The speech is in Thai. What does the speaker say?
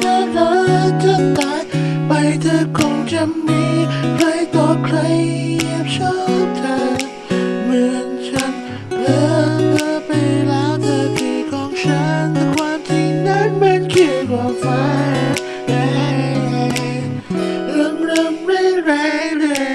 น่เรัจะตายไปเธอคงจะมีใครต่อใครชอบเธอเหมือนฉันเพิ่มเธอไปแล้วเธอคือของฉันแต่ความจริงนั้นมันคือความฝันเรื่องเริ่มแรงแรๆ